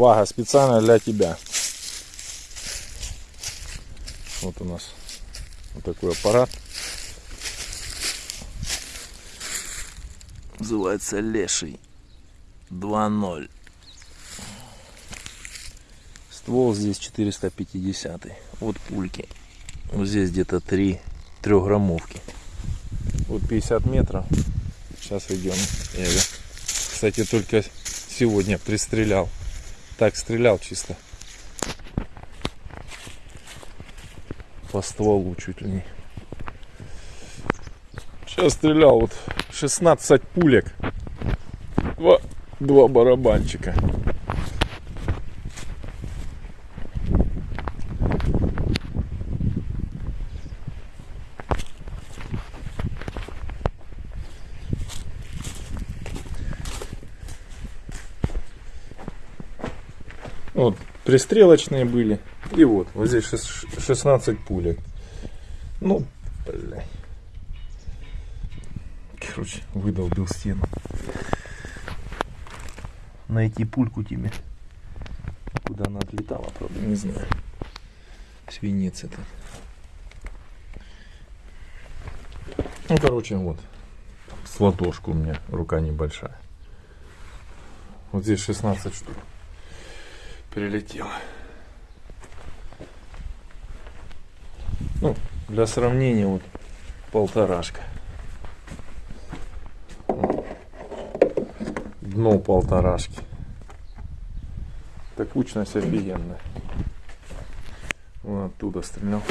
Вага специально для тебя. Вот у нас вот такой аппарат. Называется Леший 2.0. Ствол здесь 450. Вот пульки. Вот здесь где-то 3 трехграммовки. Вот 50 метров. Сейчас идем. Я кстати, только сегодня пристрелял. Так стрелял чисто. По стволу чуть ли не. Сейчас стрелял вот 16 пулек. Два, два барабанчика. Вот, пристрелочные были. И вот, вот здесь 16 пулек. Ну, блядь. Короче, выдолбил стену. Найти пульку тебе. Куда она отлетала, правда, не знаю. Свинец этот. Ну, короче, вот. С ладошку у меня рука небольшая. Вот здесь 16 штук прилетело. Ну, для сравнения, вот полторашка. Дно полторашки. Так кучность офигенная. Вон оттуда стрелял.